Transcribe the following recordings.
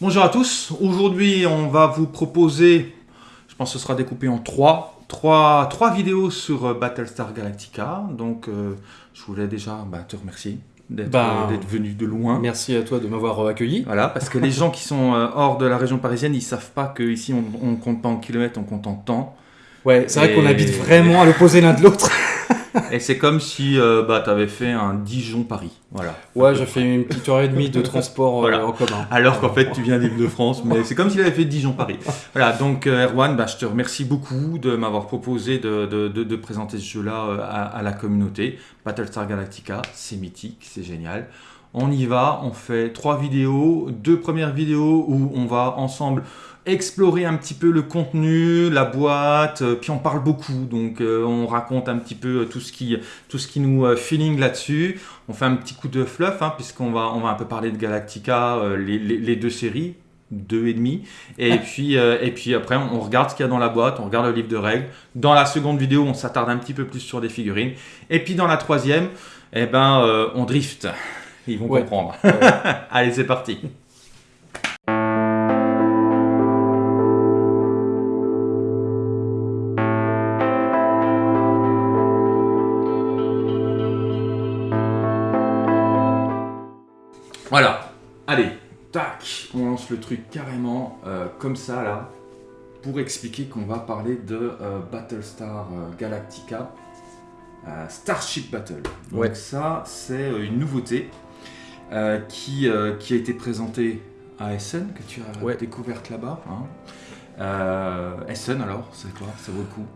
Bonjour à tous, aujourd'hui on va vous proposer, je pense que ce sera découpé en trois, trois, trois vidéos sur euh, Battlestar Galactica. Donc euh, je voulais déjà bah, te remercier d'être Bah, euh, d'être venu de loin. Merci à toi de m'avoir euh, accueilli. Voilà, parce que les gens qui sont hors de la région parisienne, ils savent pas qu'ici on, on compte pas en kilomètres, on compte en temps. Ouais, c'est vrai qu'on habite vraiment à l'opposé l'un de l'autre. Et c'est comme si euh, bah, tu avais fait un Dijon-Paris. Voilà. Ouais, j'ai fait une petite heure et demie de transport euh, Voilà. en commun. Alors qu'en fait, tu viens d'Île-de-France, mais c'est comme s'il avait fait Dijon-Paris. Voilà, donc euh, Erwan, bah, je te remercie beaucoup de m'avoir proposé de, de- de- de présenter ce jeu-là euh, à, à la communauté. Battlestar Galactica, c'est mythique, c'est génial. On y va, on fait trois vidéos, deux premières vidéos où on va ensemble explorer un petit peu le contenu, la boîte, euh, puis on parle beaucoup, donc euh, on raconte un petit peu euh, tout ce qui, tout ce qui nous feeling là-dessus. On fait un petit coup de fluff, hein, puisqu'on va, on va un peu parler de Galactica, les, les- les deux séries, deux et demi, et puis, euh, et puis après on regarde ce qu'il y a dans la boîte, on regarde le livre de règles. Dans la seconde vidéo, on s'attarde un petit peu plus sur des figurines, et puis dans la troisième, eh ben, euh, on drift. Ils vont Ouais. comprendre. Allez, c'est parti. Voilà. Allez, tac, on lance le truc carrément euh, comme ça là, pour expliquer qu'on va parler de euh, Battlestar euh, Galactica, euh, Starship Battle. Donc Ouais. ça, c'est une nouveauté euh, qui, euh, qui a été présentée à Essen, que tu as Ouais. découverte là-bas. hein. Euh, Essen alors, c'est quoi? Ça vaut le coup?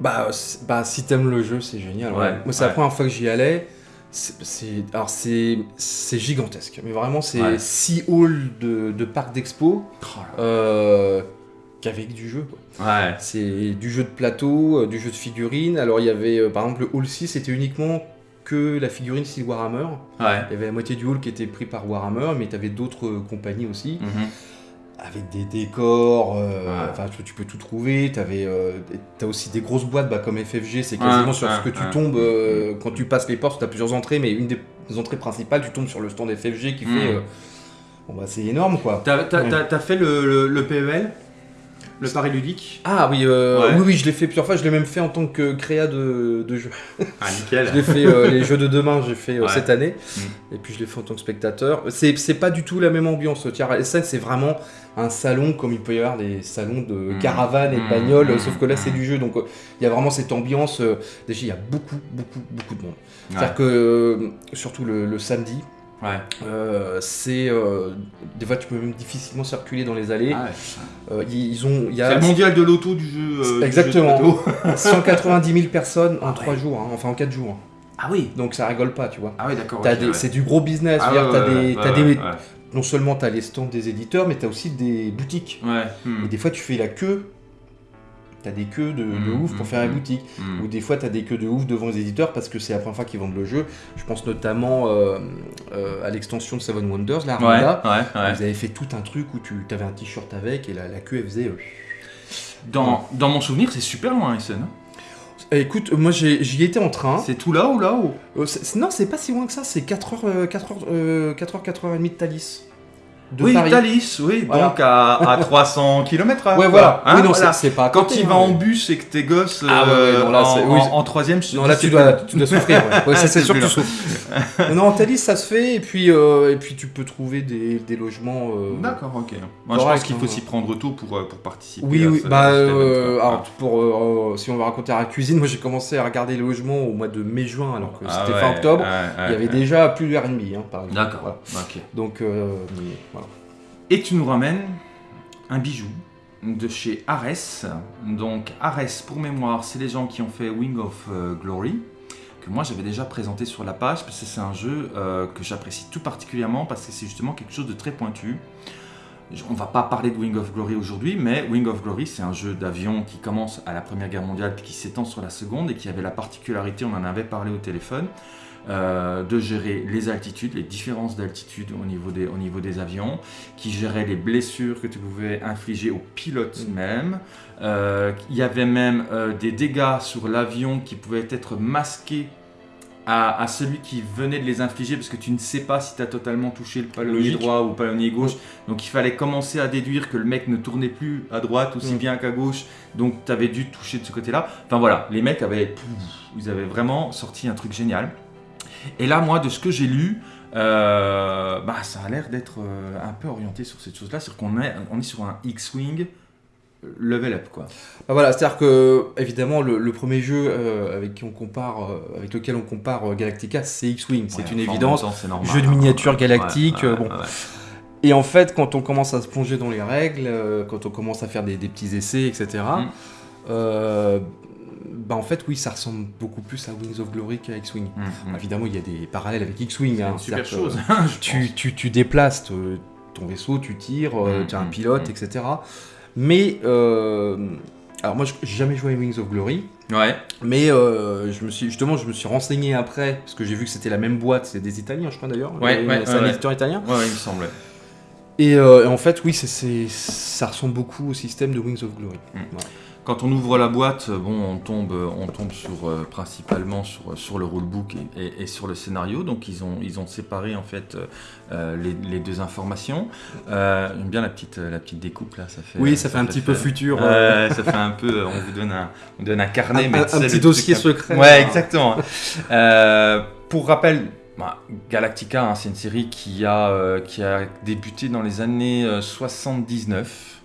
Bah, bah si t'aimes le jeu, c'est génial. ouais. Moi, c'est la première fois que j'y allais. C'est, alors c'est, c'est gigantesque, mais vraiment c'est Ouais. six halls de, de parcs d'expo Oh qu'avec du jeu. quoi. Ouais. C'est du jeu de plateau, euh, du jeu de figurines. Alors il y avait euh, par exemple le hall 6, c'était uniquement que la figurine style Warhammer. Ouais. Il y avait la moitié du hall qui était pris par Warhammer, mais tu avais d'autres euh, compagnies aussi, Mhm. avec des décors, euh, Ouais. enfin tu, tu peux tout trouver, tu as aussi des grosses boîtes bah, comme FFG, c'est quasiment Ouais, sur ce que tu tombes euh, quand tu passes les portes, tu as plusieurs entrées, mais une des entrées principales, tu tombes sur le stand FFG qui Mhm. fait... euh, bon bah c'est énorme quoi. T'as t'as fait le, le, le PEL Le pari ludique Ah oui, euh, Ouais. oui, oui, je l'ai fait plusieurs fois, je l'ai même fait en tant que créa de, de jeu. Ah, nickel Je l'ai fait, euh, les jeux de demain, j'ai fait euh, Ouais. cette année. Mm. Et puis je l'ai fait en tant que spectateur. C'est pas du tout la même ambiance. Tiens, SN, c'est vraiment un salon comme il peut y avoir des salons de Mm. caravane et de Mm. bagnoles, sauf que là c'est du jeu. Donc il y a vraiment cette ambiance. déjà, il y a beaucoup, beaucoup, beaucoup de monde. Ouais. C'est-à-dire que, surtout le, le samedi, Ouais. euh, c'est. euh, des fois, tu peux même difficilement circuler dans les allées. Ah ouais. Euh, ils ils ont. Il y C'est a le mondial de l'auto du jeu. euh, du jeu de Exactement. plateau. 190 000 personnes en Ah 3 ouais. jours, hein, enfin en 4 jours. Ah oui. Donc ça rigole pas, tu vois. Ah oui, d'accord. C'est du gros business. Ah c'est-à-dire ouais, t'as ouais, des, ouais, t'as ouais, des- ouais. non seulement tu as les stands des éditeurs, mais tu as aussi des boutiques. Ouais. Hmm. Et des fois, tu fais la queue. Tu as des queues de, de Mm, ouf pour mm, faire la mm. boutique. Ou des fois, tu as des queues de ouf devant les éditeurs parce que c'est la première fois qu'ils vendent le jeu. Je pense notamment euh, euh, à l'extension de Seven Wonders, la Ouais, ouais, ouais. Vous avez fait tout un truc où tu avais un t-shirt avec et la, la queue, elle faisait. euh, Dans, dans mon souvenir, c'est super loin, Essen. hein. Eh, Écoute, moi j'y étais en train. C'est tout là ou Euh, c'est- c'est- non, c'est pas si loin que ça, c'est 4h, 4h, euh, 4h, 4h30 de Thalys. De Oui, Paris. Thalys, oui, Voilà. donc à, à 300 km h Ouais, voilà. oui, non, c'est- c'est pas à Quand il hein, va en bus et que tes gosses Ah euh, ouais, non, là, en, oui, en- en troisième, je Non, là, tu dois, tu dois souffrir. Ouais. Ouais, C'est sûr que tu souffres. non, en Thalys, ça se fait, et puis, euh, et puis tu peux trouver des, des logements. euh, D'accord, ok. Moi, je pense qu'il faut hein. s'y prendre tôt pour, pour participer. Oui, à oui, ce- bah, alors, pour, si on va raconter à la cuisine, moi j'ai commencé à regarder les logements au mois de mai-juin, alors que Ah c'était fin octobre. Il y avait déjà plus de Airbnb, hein, par exemple. D'accord, Voilà. ok. Donc, voilà. Et tu nous ramènes un bijou de chez Ares. Donc Ares, pour mémoire, c'est les gens qui ont fait Wing of euh, Glory, que moi j'avais déjà présenté sur la page, parce que c'est un jeu euh, que j'apprécie tout particulièrement, parce que c'est justement quelque chose de très pointu. On va pas parler de Wing of Glory aujourd'hui, mais Wing of Glory, c'est un jeu d'avion qui commence à la Première Guerre mondiale puis qui s'étend sur la Seconde et qui avait la particularité, on en avait parlé au téléphone, euh, de gérer les altitudes, les différences d'altitude au, niveau des- au niveau des avions, qui gérait les blessures que tu pouvais infliger aux pilotes Mm. même. Euh, il y avait même euh, des dégâts sur l'avion qui pouvaient être masqués à, à celui qui venait de les infliger parce que tu ne sais pas si tu as totalement touché le palonnier droit ou le palonnier gauche. Donc il fallait commencer à déduire que le mec ne tournait plus à droite aussi Mm. bien qu'à gauche. Donc tu avais dû toucher de ce côté-là. Enfin voilà, les mecs avaient, ils avaient vraiment sorti un truc génial. Et là, moi, de ce que j'ai lu, euh, bah, ça a l'air d'être euh, un peu orienté sur cette chose-là. C'est-à-dire qu'on est, on est sur un X-Wing level up, quoi. Bah voilà, c'est-à-dire que évidemment le, le premier jeu euh, avec qui on compare, euh, avec lequel on compare Galactica, c'est X-Wing, c'est Ouais, une évidence. temps, c'est normal, Jeu de hein. Ouais, ouais, euh, ouais, bon. Et en fait, quand on commence à se plonger dans les règles, quand on commence à faire des, des petits essais, etc. Mm. euh, bah en fait, oui, ça ressemble beaucoup plus à Wings of Glory qu'à X-Wing. Mm, mm. Évidemment, il y a des parallèles avec X-Wing. C'est hein, super chose. Tu, tu, tu déplaces te- ton vaisseau, tu tires, euh, Mm, tu as un pilote, etc. Mais, euh, alors moi, je- j'ai jamais joué à Wings of Glory. Ouais. Mais euh, je me suis justement, je me suis renseigné après parce que j'ai vu que c'était la même boîte, c'est des Italiens, je crois d'ailleurs. Ouais, Euh, ouais, c'est ouais, un ouais. éditeur italien. Ouais, ouais, il me semblait. Et, euh, et en fait, oui, c'est, c'est- ça ressemble beaucoup au système de Wings of Glory. Mm. Voilà. Quand on ouvre la boîte, bon, on tombe, on tombe sur, euh, principalement sur, sur le rulebook et, et- et sur le scénario. Donc ils ont, ils ont séparé en fait euh, euh, les, les deux informations. Euh, J'aime bien la petite, la petite découpe là. Ça fait, Oui, ça fait un petit peu futur. euh, ça fait un peu. On vous donne un, on donne un carnet, un, mais un- petit dossier secret. Ouais, exactement. Euh, pour rappel, bah, Galactica, hein, c'est une série qui a, euh, qui a débuté dans les années euh, 79.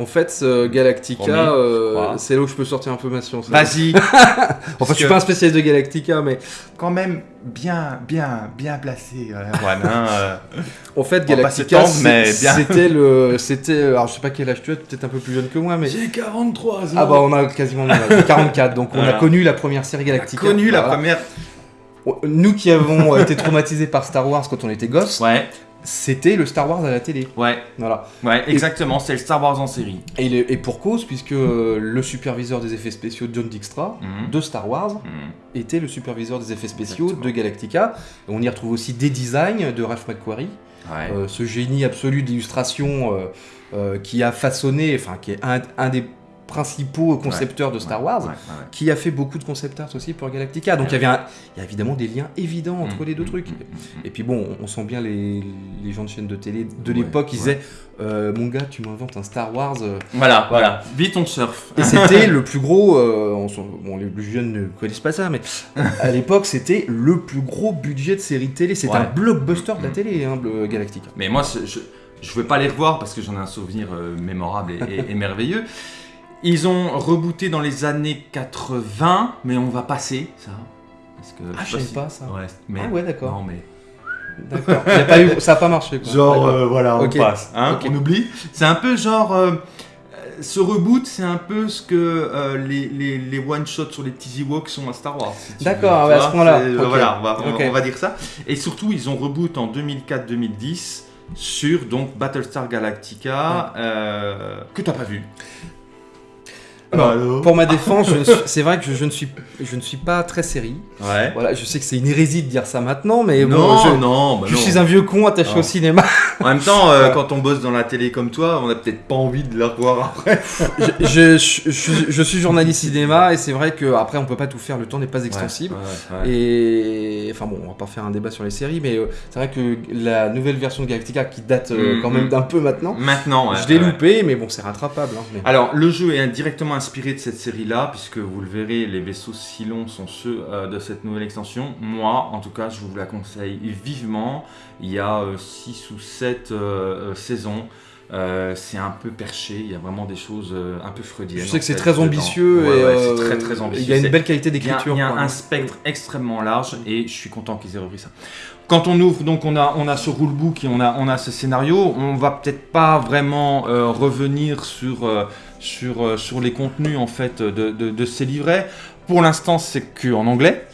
En fait, ce Galactica, euh, c'est là où je peux sortir un peu ma science. Vas-y, Enfin, je suis pas un spécialiste de Galactica, mais quand même bien, bien, bien placé. euh, hein, euh. en fait, Galactica, c'était le, c'était, alors je sais pas quel âge tu as, peut-être un peu plus jeune que moi, mais J'ai 43 ans. ah bah on a quasiment le même âge, 44, donc on a connu la première série On a Galactica. connu la première. Nous qui avons euh, été traumatisés par Star Wars quand on était gosses, Ouais, c'était le Star Wars à la télé. ouais, Voilà. ouais, exactement. C'est le Star Wars en série. Et, le- et pour cause, puisque euh, le superviseur des effets spéciaux John Dijkstra Mhm. de Star Wars Mhm. était le superviseur des effets spéciaux Exactement. de Galactica. Et on y retrouve aussi des designs de Ralph McQuarrie, Ouais. euh, ce génie absolu d'illustration euh, euh, qui a façonné, enfin qui est un, un des principaux concepteurs de Star Wars. Qui a fait beaucoup de concept art aussi pour Galactica. Donc il y avait un- il y a évidemment des liens évidents entre Mhm, les deux mhm, trucs. mhm. Et puis bon, on, sent bien les, les gens de chaînes de télé de l'époque, ils disaient euh, Mon gars, tu m'inventes un Star Wars. euh. Voilà, voilà. Vite on surf. Et c'était le plus gros. euh, on bon, les plus jeunes ne connaissent pas ça, mais à l'époque, c'était le plus gros budget de série télé. Ouais. un blockbuster de la télé, hein, Galactica. Mais moi, c'est- je je veux pas les revoir parce que j'en ai un souvenir mémorable et, et- et merveilleux. Ils ont rebooté dans les années 80, mais on va passer ça. Parce que, Ah, sais je si- pas ça. Ouais, mais, Ah ouais, d'accord. Non, mais D'accord. Eu- ça n'a pas marché. Quoi. D'accord. euh, voilà, Ok. passe, hein, on oublie. C'est un peu genre. euh, ce reboot, c'est un peu ce que euh, les, les, les one-shots sur les petits Ewoks sont à Star Wars. si D'accord, ouais, à ce point-là. Voilà, on va, on- on dire ça. Et surtout, ils ont reboot en 2004-2010 sur donc Battlestar Galactica, euh, que t'as pas vu. Alors Pour ma défense, ne c'est vrai que je, je ne suis, je ne suis pas très série. Ouais. Voilà, je sais que c'est une hérésie de dire ça maintenant, mais bon, non, je, non, bah je non. suis un vieux con attaché Non. au cinéma. En même temps, euh, quand on bosse dans la télé comme toi, on a peut-être pas envie de la revoir après. je, suis journaliste cinéma et c'est vrai que après on peut pas tout faire, le temps n'est pas extensible. Ouais, ouais, ouais. Et enfin bon, on va pas faire un débat sur les séries, mais euh, c'est vrai que la nouvelle version de Galactica qui date euh, Mm, quand même mm. d'un peu maintenant, Maintenant, je l'ai loupé, mais bon, c'est rattrapable. hein, mais- Alors, le jeu est directement inspiré de cette série-là, puisque vous le verrez, les vaisseaux Cylon sont ceux euh, de cette nouvelle extension. Moi, en tout cas, je vous la conseille vivement. Il y a 6 ou 7 saisons. Euh, c'est un peu perché, il y a vraiment des choses euh, un peu freudiennes. je sais que c'est très ambitieux Ouais, et ouais, euh, c'est très très ambitieux. Il y a une belle qualité il y a, d'écriture. il y a un spectre extrêmement large et je suis content qu'ils aient repris ça. Quand on ouvre, donc on a, on a ce rulebook et on a, on a ce scénario, on va peut-être pas vraiment euh, revenir sur, euh, sur, euh, sur les contenus en fait de, de, de ces livrets. Pour l'instant, c'est que en anglais.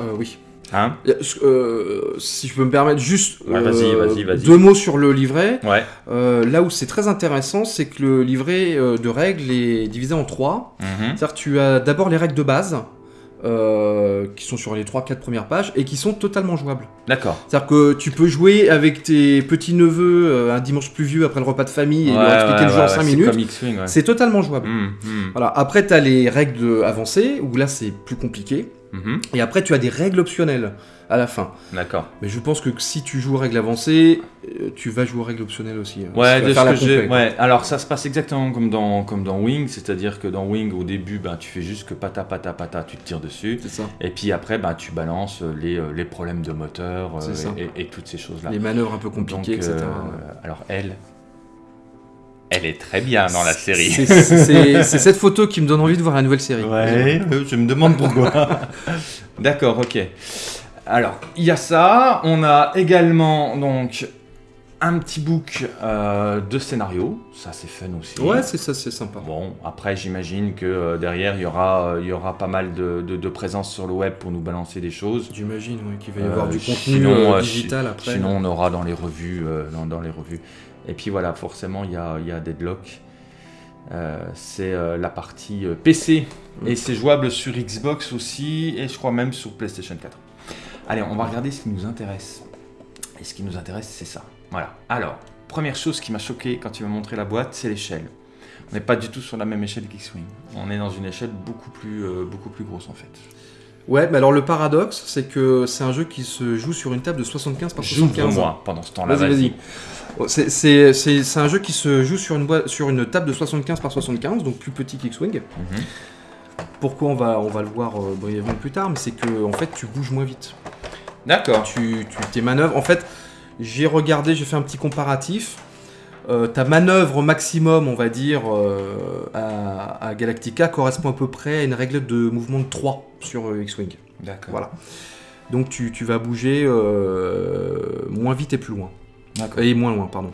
Euh, oui. Hein Euh, si je peux me permettre, juste Ouais, deux mots sur le livret. ouais. Euh, là où c'est très intéressant, c'est que le livret de règles est divisé en trois. Mhm. C'est-à-dire tu as d'abord les règles de base, euh, qui sont sur les 3-4 premières pages, et qui sont totalement jouables. D'accord. C'est-à-dire que tu peux jouer avec tes petits-neveux euh, un dimanche pluvieux après le repas de famille et Ouais, leur expliquer ouais, le jeu ouais, en 5 c'est minutes. C'est totalement jouable. Mhm, mhm. Voilà. Après, tu as les règles avancées, où là c'est plus compliqué. Mhm. Et après, tu as des règles optionnelles à la fin. D'accord. Mais je pense que si tu joues aux règles avancées, euh, tu vas jouer aux règles optionnelles aussi. hein. Ouais, de ce que j'ai. Ouais, alors ça se passe exactement comme dans, comme dans Wing, c'est-à-dire que dans Wing, au début, ben, tu fais juste que pata pata pata, tu te tires dessus. C'est ça. Et puis après, ben, tu balances les, euh, les problèmes de moteur euh, et, toutes ces choses-là. Les manœuvres un peu compliquées, Donc, etc. alors elle, elle est très bien dans la série. C'est- cette photo qui me donne envie de voir la nouvelle série. Ouais, je me demande pourquoi. D'accord, ok. Alors, il y a ça. On a également donc un petit book euh, de scénario. Ça, c'est fun aussi. Ouais, c'est ça, c'est sympa. Bon, après, j'imagine que euh, derrière, il y aura, euh, il y aura pas mal de, de- de présence sur le web pour nous balancer des choses. J'imagine ouais, qu'il va y avoir du contenu sinon, digital après. Sinon, on aura dans les revues, dans, dans les revues. Et puis voilà, forcément, il y a, y a Deadlock. C'est la partie PC et c'est jouable sur Xbox aussi et je crois même sur PlayStation 4. Allez, on va regarder ce qui nous intéresse. Et ce qui nous intéresse, c'est ça. Voilà. Alors, première chose qui m'a choqué quand tu m'as montré la boîte, c'est l'échelle. On n'est pas du tout sur la même échelle qu'X-Wing. On est dans une échelle beaucoup plus, euh, beaucoup plus grosse en fait. Ouais, mais alors le paradoxe, c'est que c'est un jeu qui se joue sur une table de 75 par 75. J'ouvre-moi pendant ce temps-là. Vas-y, vas-y. Oh, c'est- un jeu qui se joue sur une, sur une table de 75 par 75, donc plus petit qu'X-Wing. Mhm. Pourquoi on va, on va le voir euh, brièvement plus tard, mais c'est que en fait tu bouges moins vite. D'accord. Tu, tu tes manœuvres. En fait, j'ai regardé, j'ai fait un petit comparatif. Euh, ta manœuvre maximum, on va dire, euh, à, à Galactica correspond à peu près à une règle de mouvement de 3 sur X-Wing. D'accord. Voilà. Donc tu, tu vas bouger euh, moins vite et plus loin. D'accord. Et moins loin, pardon.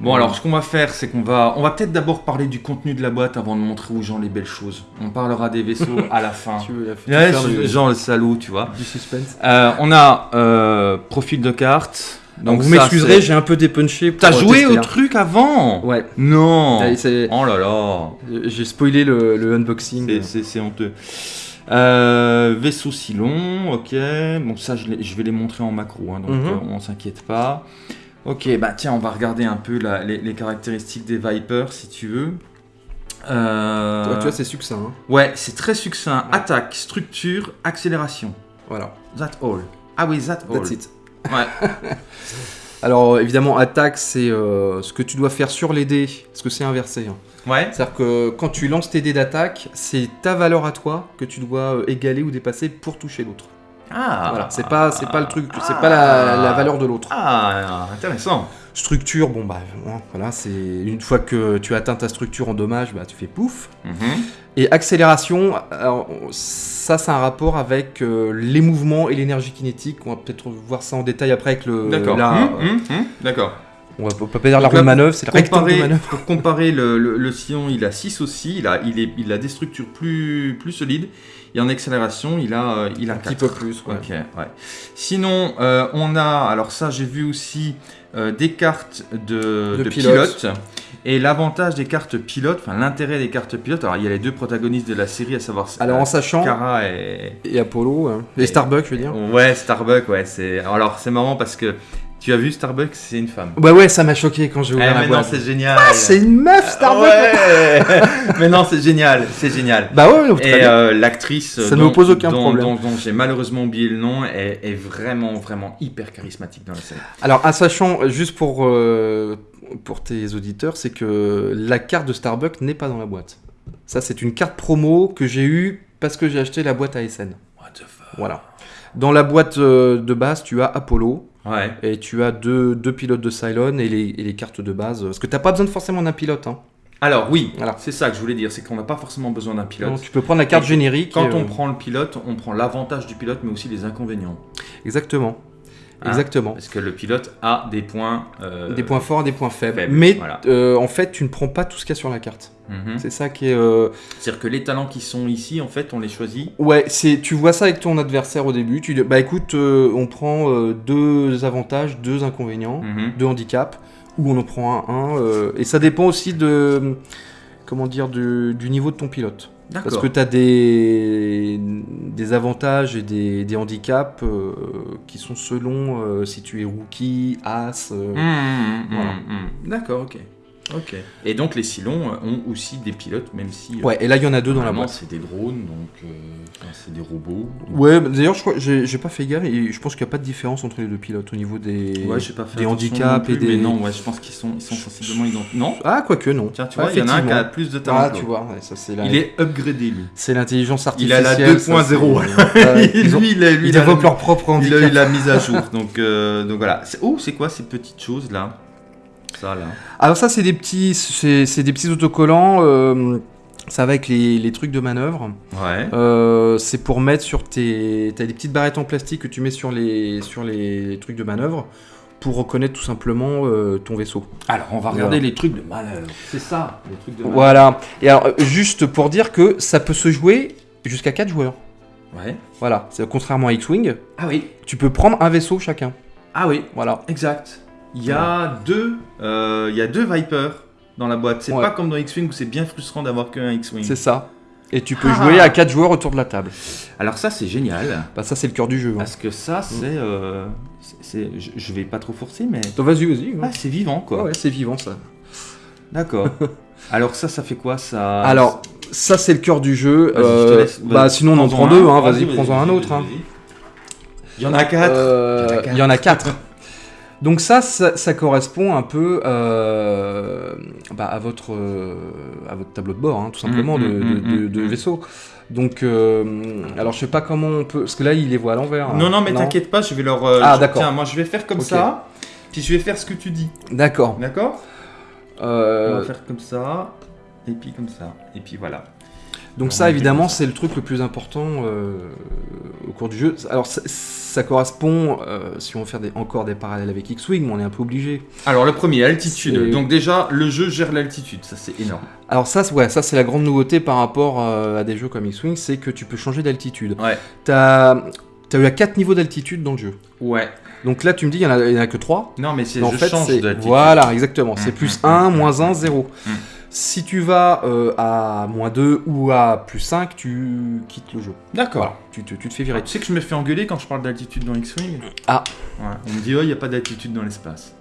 Bon, alors ce qu'on va faire, c'est qu'on va, on va peut-être d'abord parler du contenu de la boîte avant de montrer aux gens les belles choses. On parlera des vaisseaux à la fin. Tu veux la- tu Ouais, veux faire je- le- genre le salaud, tu vois. du suspense. Euh, on a euh, profil de carte. Donc vous ça, m'excuserez, c'est- j'ai un peu dépunché. pour, T'as euh, joué tester, au hein. truc avant Ouais. Non. Allez, c'est- Oh là là. J'ai spoilé le, le unboxing. C'est- C'est c'est honteux. Euh, vaisseau si long, ok. Bon, ça, je vais les montrer en macro, hein, donc Mhm. euh, on s'inquiète pas. Ok, bah tiens, on va regarder un peu la- les, les caractéristiques des Vipers, si tu veux. Euh, tu vois, c'est succinct. hein. ouais, c'est très succinct. Ouais. Attaque, structure, accélération. Voilà. That all. Ah oui, that all. That's it. Ouais. Alors évidemment, attaque, c'est euh, ce que tu dois faire sur les dés, parce que c'est inversé. hein. Ouais. C'est-à-dire que quand tu lances tes dés d'attaque, c'est ta valeur à toi que tu dois euh, égaler ou dépasser pour toucher l'autre. Ah. Voilà, c'est pas, c'est pas le truc, c'est pas la, la valeur de l'autre. Ah, intéressant. Structure, bon bah voilà, c'est une fois que tu atteins ta structure en dommage, bah tu fais pouf. Mhm. Et accélération, alors, ça c'est un rapport avec euh, les mouvements et l'énergie kinétique. On va peut-être voir ça en détail après avec le. D'accord. Hum, hum, hum. D'accord. On va pas dire la roue de manœuvre, c'est le rectangle de Comparer, manœuvre. pour comparer, le, le, le sillon, il a 6 aussi, il a, il, est, il a des structures plus, plus solides, et en accélération, il a, euh, il a Un petit 4. peu plus. ouais. Sinon, euh, on a, alors ça j'ai vu aussi, euh, des cartes de, De de pilote. pilotes. Et l'avantage des cartes pilotes, enfin l'intérêt des cartes pilotes, alors il y a les deux protagonistes de la série, à savoir Alors en sachant, Kara et, et Apollo, hein, et Et- Starbuck, je veux dire. Ouais, Starbuck, ouais. C'est... Alors, c'est marrant parce que tu as vu Starbuck, c'est une femme. Bah ouais, ça m'a choqué quand j'ai Eh, ouvert la mais non, c'est génial. Ah, c'est une meuf, Starbuck Ouais Mais non, c'est génial, c'est génial. Bah ouais, donc, Et euh, l'actrice, Ça ne me pose aucun dont- problème. dont- dont j'ai malheureusement oublié le nom, est, est vraiment, vraiment hyper charismatique dans la série. Alors, en sachant, juste pour, euh, pour tes auditeurs, c'est que la carte de Starbuck n'est pas dans la boîte. Ça, c'est une carte promo que j'ai eue parce que j'ai acheté la boîte ASN. What the fuck? Voilà. Dans la boîte euh, de base, tu as Apollo Ouais. et tu as deux, deux pilotes de Cylon et les, et les cartes de base. Parce que t'as pas besoin de forcément d'un pilote. Hein. Alors, oui, Voilà. c'est ça que je voulais dire, c'est qu'on n'a pas forcément besoin d'un pilote. Donc, tu peux prendre la carte Et générique. Quand et, on euh, prend le pilote, on prend l'avantage du pilote, mais aussi les inconvénients. Exactement. Hein Exactement. Parce que le pilote a des points. euh, Des points forts des points faibles. faibles, Mais voilà. euh, en fait, tu ne prends pas tout ce qu'il y a sur la carte. mhm. C'est ça qui est. euh, C'est-à-dire que les talents qui sont ici, en fait, on les choisit. Ouais, c'est tu vois ça avec ton adversaire au début. Tu dis, bah écoute, on prend deux avantages, deux inconvénients, Mhm. deux handicaps, ou on en prend un, un. et ça dépend aussi de. Comment dire, du, du niveau de ton pilote. Parce que tu as des, des avantages et des, des handicaps euh, qui sont selon euh, si tu es rookie, as. euh, Mmh, mmh, Voilà. mmh. D'accord, ok. Et donc les euh, ont aussi des pilotes, même si. euh, Ouais, et là il y en a deux dans la boîte. c'est des drones, donc euh, c'est des robots. Ouais, d'ailleurs, je crois, j'ai pas fait gaffe et je pense qu'il n'y a pas de différence entre les deux pilotes au niveau des, Ouais, pas fait des handicaps et des. Mais non, ouais, je pense qu'ils sont, ils sont sensiblement identiques. Non? Ah, quoique non. Tiens, tu vois, il y en a un qui a plus de talent. Ah, tu vois, ouais, ça c'est la... Il est upgradé, lui. c'est l'intelligence Il a artificielle. la ça, 2.0. c'est- Ouais, ils, ont- lui, il, a, lui, ils il leur propre il a handicap. eu la mise à jour. donc, euh, donc voilà. Oh, c'est quoi ces petites choses là? Ça là. Alors ça, c'est des petits, c'est des petits autocollants. euh, ça va avec les, les trucs de manœuvre. Ouais. Euh, c'est pour mettre sur tes. T'as des petites barrettes en plastique que tu mets sur les, sur les trucs de manœuvre pour reconnaître tout simplement euh, ton vaisseau. Alors, on va regarder les trucs de manœuvre. C'est ça, les trucs de Voilà. Et alors, juste pour dire que ça peut se jouer jusqu'à 4 joueurs. Ouais. Voilà. C'est contrairement à X-Wing, Ah oui. tu peux prendre un vaisseau chacun. Ah oui. Voilà. Exact. Il y a deux, euh, il y a deux Vipers dans la boîte. C'est Ouais. pas comme dans X-Wing où c'est bien frustrant d'avoir qu'un X-Wing. C'est ça. Et tu peux Ah. jouer à 4 joueurs autour de la table. Alors ça c'est génial Bah ça c'est le cœur du jeu. hein. parce que ça c'est, euh, c'est- c'est- je, je vais pas trop forcer mais Donc, Vas-y, vas-y. ah, c'est vivant quoi. Ouais, ouais, c'est vivant ça. D'accord. Alors ça ça fait quoi ça Alors, ça c'est le cœur du jeu. Vas-y, je te Euh, laisse. bah sinon on en prends-en prend deux, hein. vas-y, prends-en un autre. hein. vas-y. Il y en a quatre. Euh, Il y en a quatre. Donc ça, ça, ça correspond un peu euh, bah, à, votre, euh, à votre tableau de bord, hein, tout simplement, Mm, de, mm, de- mm, de- de mm. vaisseau. Donc, euh, alors je sais pas comment on peut... Parce que là, il les voit à l'envers. Non hein. non mais t'inquiète pas je vais leur. Ah, d'accord. Tiens moi je vais faire comme ça. Puis je vais faire ce que tu dis. D'accord. D'accord? On va faire comme ça. Et puis comme ça. Et puis voilà. Donc on ça, évidemment, c'est le truc le plus important euh, au cours du jeu. Alors ça, ça correspond, euh, si on veut faire des, encore des parallèles avec X-Wing, mais on est un peu obligé. Alors le premier, altitude. Donc déjà, le jeu gère l'altitude, ça c'est énorme. Alors ça, c'est- ouais, ça c'est la grande nouveauté par rapport euh, à des jeux comme X-Wing, c'est que tu peux changer d'altitude. Ouais. T'as as eu à 4 niveaux d'altitude dans le jeu. Ouais. Donc là, tu me dis, il n'y en, a- en que 3. Non mais c'est je fait, change d'altitude. Voilà, exactement. C'est Mm, plus mm, 1, mm, moins 1, mm, 0. Si tu vas euh, à moins 2 ou à plus 5, tu quittes le jeu. D'accord. Voilà, tu, te- tu te fais virer. Tu sais que je me fais engueuler quand je parle d'altitude dans X-Wing Ah. Ouais. On me dit, oh, il n'y a pas d'altitude dans l'espace.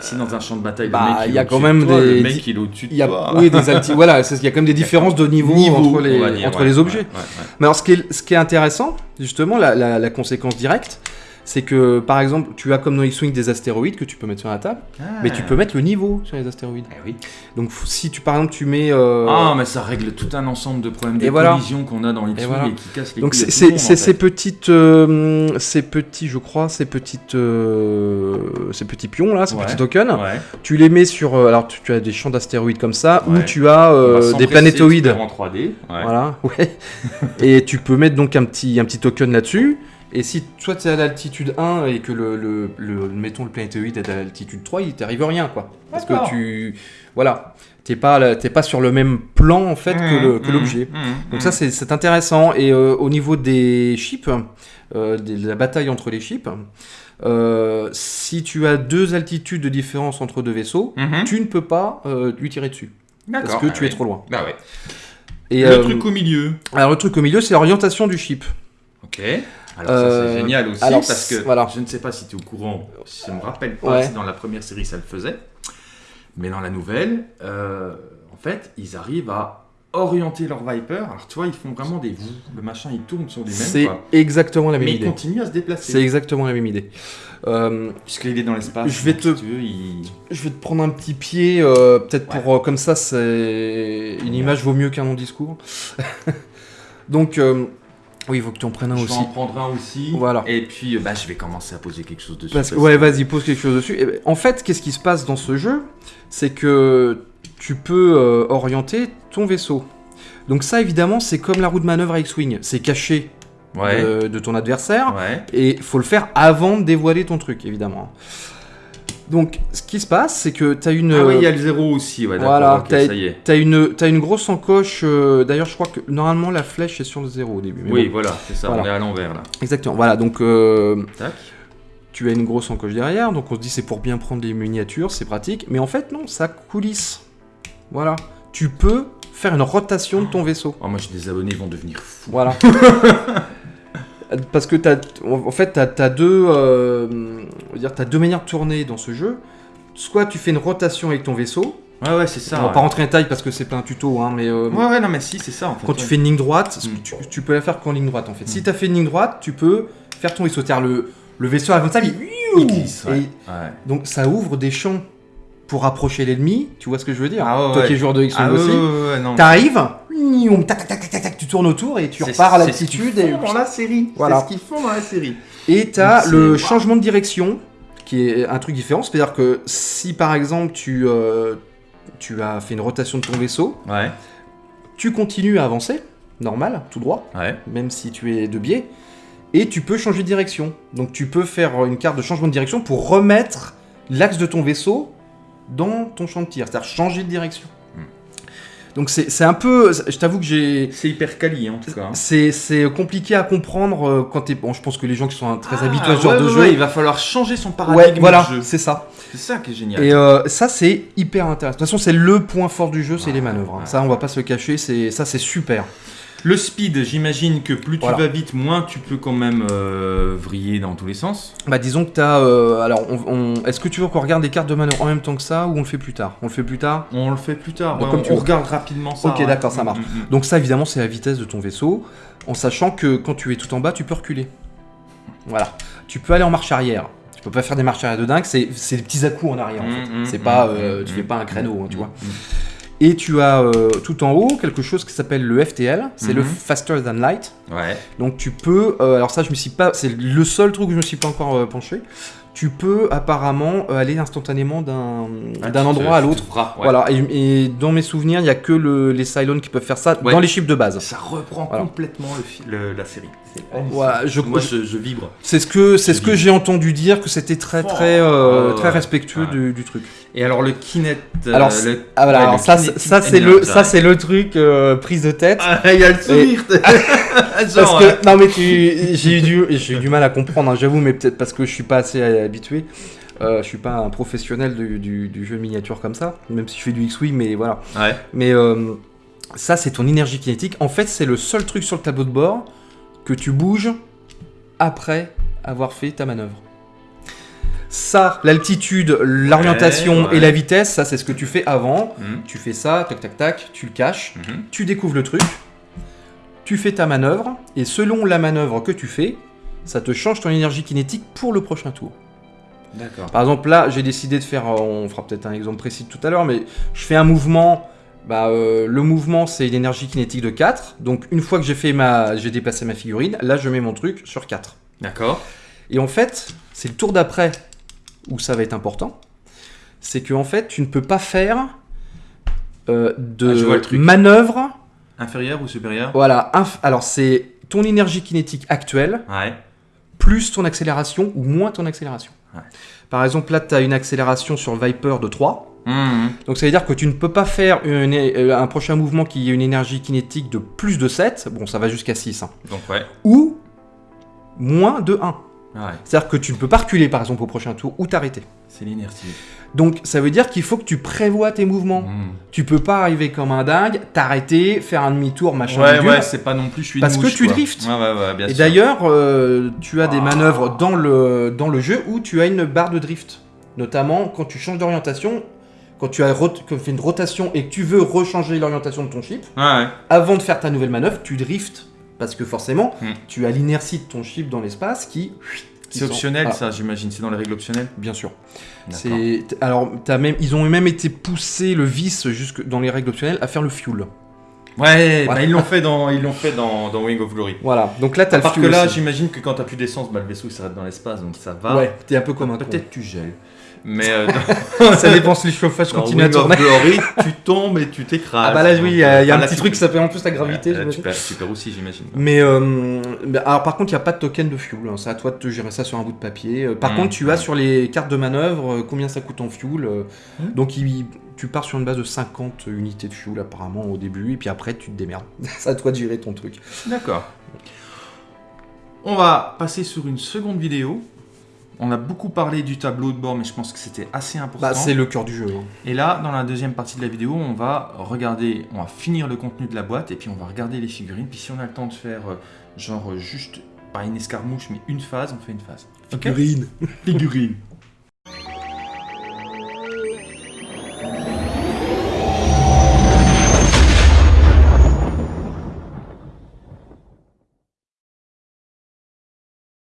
Si dans un champ de bataille, bah, il y a quand même toi, des- Le mec, il est au-dessus de Il y a, toi. oui, des alti- voilà, il y a quand même des différences de niveau, entre les, on va dire, entre ouais, les ouais, objets. ouais, ouais. Mais alors, ce qui est, ce qui est intéressant, justement, la, la- la conséquence directe, c'est que, par exemple, tu as comme dans X-Wing des astéroïdes que tu peux mettre sur la table, mais tu peux mettre le niveau sur les astéroïdes. Eh oui. Donc, si tu, par exemple, tu mets... euh, Ah, mais ça règle tout un ensemble de problèmes de voilà. collision qu'on a dans X-Wing et, voilà. qui cassent les donc, c'est ces fait. petites... euh, ces petits, je crois, ces petites... euh, ces petits pions, là, ces Ouais. petits tokens, Ouais. tu les mets sur... alors, tu, tu as des champs d'astéroïdes comme ça, ou tu as des planétoïdes. en 3D. Ouais. Voilà, ouais. et tu peux mettre donc un petit, un petit token là-dessus. Et si toi tu es à l'altitude 1 et que le, le, le- mettons le planétoïde est à l'altitude 3, il t'arrive rien quoi. Parce que tu voilà, t'es pas t'es pas sur le même plan en fait que que Mmh, l'objet. mmh, Donc mmh. ça c'est c'est intéressant et euh, au niveau des chips, euh, de la bataille entre les chips, euh, si tu as deux altitudes de différence entre deux vaisseaux, tu ne peux pas euh, lui tirer dessus parce que Ah tu es trop loin. Bah ouais. Et le euh, truc au milieu. alors le truc au milieu c'est l'orientation du chip. Ok. Alors ça Euh, c'est génial aussi alors, parce que voilà. je ne sais pas si tu es au courant, si je me rappelle pas Ouais. si dans la première série ça le faisait, mais dans la nouvelle, euh, en fait, ils arrivent à orienter leur Viper. Alors tu vois, ils font vraiment des le machin il tourne sur lui-même, C'est exactement la même mais il idée. continue à se déplacer. C'est exactement la même idée. Euh, Puisqu'il est dans l'espace. Je vais te- si tu veux, il... je vais te prendre un petit pied, euh, peut-être Ouais. pour euh, comme ça, c'est une image vaut mieux qu'un long discours. Donc, euh, oui, il faut que tu en prennes un Je vais aussi. en prendre un aussi. Voilà. Et puis, euh, bah, je vais commencer à poser quelque chose dessus. Parce que, parce ouais, vas-y, pose quelque chose dessus. Ben, en fait, qu'est-ce qui se passe dans ce jeu? C'est que tu peux euh, orienter ton vaisseau. Donc ça, évidemment, c'est comme la roue de manœuvre à X-Wing. C'est caché Ouais. de, de ton adversaire. Ouais. Et faut le faire avant de dévoiler ton truc, évidemment. Donc, ce qui se passe, c'est que tu as une... Ah oui, il y a le zéro aussi. Ouais, d'accord, Voilà, ok, t'as- ça y est. T'as une, t'as une grosse encoche. euh, D'ailleurs, je crois que normalement la flèche est sur le zéro au début. mais Oui, bon. voilà, c'est ça. Voilà. On est à l'envers là. exactement. Voilà, donc euh, Tac. tu as une grosse encoche derrière. Donc on se dit c'est pour bien prendre les miniatures, c'est pratique. Mais en fait, non, ça coulisse. Voilà. Tu peux faire une rotation de ton vaisseau. Oh, moi, j'ai des abonnés, ils vont devenir fous. Voilà. Parce que t'as, en fait, t'as, as deux, euh, on va dire, t'as deux manières de tourner dans ce jeu. soit tu fais une rotation avec ton vaisseau. Ouais, ouais, c'est ça. on va ouais. pas rentrer en détail parce que c'est pas un tuto, hein, mais euh, Ouais, ouais, non, mais si, c'est ça en fait. quand tu fais une ligne droite, Mm. tu, tu peux la faire qu'en ligne droite en fait. Si Mm. tu as fait une ligne droite, tu peux faire ton vaisseau. Le, le vaisseau avant ça, il, Il glisse, et donc ça ouvre des champs pour approcher l'ennemi. Tu vois ce que je veux dire? Ah ouais, Toi qui es joueur de X-Wing Ah, aussi. T'arrives, tac, tac, tac, tac, tac, tu tournes autour et tu repars à l'altitude. Et dans la série. Voilà. C'est ce qu'ils font dans la série. Et t'as le changement de direction, qui est un truc différent. C'est-à-dire que si par exemple tu, euh, tu as fait une rotation de ton vaisseau, Ouais, tu continues à avancer, normal, tout droit, ouais. même si tu es de biais, et tu peux changer de direction. Donc tu peux faire une carte de changement de direction pour remettre l'axe de ton vaisseau dans ton champ de tir, c'est-à-dire changer de direction. Donc c'est c'est un peu, je t'avoue que j'ai... C'est hyper quali en tout cas. C'est c'est compliqué à comprendre euh, quand t'es... Bon, je pense que les gens qui sont très Ah, habitués à ce genre ouais, de ouais, jeu... ouais, il va falloir changer son Ouais, paradigme voilà, de jeu. c'est ça. C'est ça qui est génial. Et euh, ça, c'est hyper intéressant. De toute façon, c'est le point fort du jeu, c'est Ouais, les manœuvres. hein. ouais. Ça, on va pas se le cacher, c'est ça, c'est super. Le speed, j'imagine que plus tu Voilà. vas vite, moins tu peux quand même euh, vriller dans tous les sens. Bah, disons que t'as. euh, alors, on, on- est-ce que tu veux qu'on regarde des cartes de manœuvre en même temps que ça ou on le fait plus tard? On le fait plus tard? On le fait plus tard. Donc, ouais, comme on, tu on regarde rapidement ça. Ok, ouais. d'accord, ça marche. Mm, mm, mm. Donc ça, évidemment, c'est la vitesse de ton vaisseau, en sachant que quand tu es tout en bas, tu peux reculer. Voilà. Tu peux aller en marche arrière. Tu peux pas faire des marches arrière de dingue, c'est c'est des petits à-coups en arrière. en fait. Mm, mm, c'est mm, pas, mm, euh, mm, tu fais pas un créneau, hein, tu mm, vois. Et tu as euh, tout en haut quelque chose qui s'appelle le FTL, c'est le Mhm. Faster Than Light. Ouais. Donc tu peux, euh, alors ça je me suis pas, c'est le seul truc où je me suis pas encore euh, penché. Tu peux apparemment euh, aller instantanément d'un Ah, endroit à l'autre. ouais. Voilà, et, et dans mes souvenirs, il y a que le- les Cylons qui peuvent faire ça Ouais. dans les chips de base. Ça reprend Voilà. complètement le fi- le- la série. Voilà, je, Moi, je, je vibre. c'est ce que ce que j'ai entendu dire que c'était très Oh, très euh, ouais, très respectueux Ouais. du, du truc. Et alors le kinet. euh, Alors, le- Ah voilà, alors ça c'est- ça c'est le ça le truc euh, prise de tête. Ah, il y a le sourire. Parce Genre, que euh, non mais tu j'ai eu du j'ai eu du mal à comprendre hein, j'avoue mais peut-être parce que je suis pas assez habitué. Euh, je suis pas un professionnel du, du- du jeu miniature comme ça, même si je fais du X-Wing, mais voilà. Ouais. Mais euh, ça, c'est ton énergie kinétique. En fait, c'est le seul truc sur le tableau de bord que tu bouges après avoir fait ta manœuvre. Ça, l'altitude, l'orientation ouais. et la vitesse, ça, c'est ce que tu fais avant. Mhm, Tu fais ça, tac, tac, tac, tu le caches, mhm. tu découvres le truc, tu fais ta manœuvre, et selon la manœuvre que tu fais, ça te change ton énergie kinétique pour le prochain tour. D'accord. Par exemple, là, j'ai décidé de faire, euh, on fera peut-être un exemple précis tout à l'heure, mais je fais un mouvement. Bah, euh, le mouvement, c'est une énergie kinétique de 4. Donc, une fois que j'ai fait ma, j'ai déplacé ma figurine, là, je mets mon truc sur 4. D'accord. Et en fait, c'est le tour d'après où ça va être important. C'est que en fait, tu ne peux pas faire euh, de Ah, manœuvre. Inférieur ou supérieur Voilà. inf- Alors, c'est ton énergie kinétique actuelle Ouais. plus ton accélération ou moins ton accélération. Ouais. Par exemple, là, tu as une accélération sur le Viper de 3. Mhm. Donc ça veut dire que tu ne peux pas faire une- euh, un prochain mouvement qui ait une énergie kinétique de plus de 7, bon ça va jusqu'à 6, hein, Donc ouais. ou moins de 1. Ouais. C'est-à-dire que tu ne peux pas reculer par exemple au prochain tour ou t'arrêter. C'est l'inertie. Donc ça veut dire qu'il faut que tu prévois tes mouvements. Mhm. Tu peux pas arriver comme un dingue, t'arrêter, faire un demi-tour, machin. Ouais, ouais, c'est pas non plus, je suis une Parce que tu quoi. driftes. Ouais, ouais, ouais, bien Et d'ailleurs, euh, tu as des Ah. manœuvres dans le, dans le jeu où tu as une barre de drift. Notamment quand tu changes d'orientation, quand tu as fait une rotation et que tu veux rechanger l'orientation de ton ouais. avant de faire ta nouvelle manœuvre, tu driftes. Parce que forcément, Hmm. tu as l'inertie de ton ship dans l'espace qui. C'est optionnel, Voilà, ça, j'imagine. C'est dans les règles optionnelles. Bien sûr. C'est alors as même ils ont même été poussés le vice jusque dans les règles optionnelles à faire le fuel. Ouais, bah, ils l'ont fait dans, ils l'ont fait dans, dans Wing of Glory. Voilà. Donc là t'as le Parce que là, j'imagine que quand t'as plus d'essence, bah, le vaisseau il s'arrête dans l'espace, donc ça va. ouais, t'es un peu comme un. Peut-être tu gèles. Mais euh, ça dépense les chauffages dans continue à tourner. Glory, tu tombes et tu t'écrases. Ah bah là oui, il y a, y un là, petit truc qui s'appelle en plus la gravité. Là, tu, j'imagine. perds, tu perds aussi, j'imagine. Mais euh, mais alors par contre, il n'y a pas de token de fuel. hein. C'est à toi de te gérer ça sur un bout de papier. Euh, Par Mm, contre, tu as sur les cartes de manœuvre combien ça coûte en fuel. euh, Mm. Donc il- tu pars sur une base de 50 unités de fuel apparemment au début, et puis après tu te démerdes. C'est à toi de gérer ton truc. D'accord. On va passer sur une seconde vidéo. On a beaucoup parlé du tableau de bord, mais je pense que c'était assez important. Bah, c'est le cœur du jeu. hein. Et là, dans la deuxième partie de la vidéo, on va regarder, on va finir le contenu de la boîte, et puis on va regarder les figurines. Puis si on a le temps de faire, euh, genre, juste, pas une escarmouche, mais une phase, on fait une phase. Figurine. Figurine.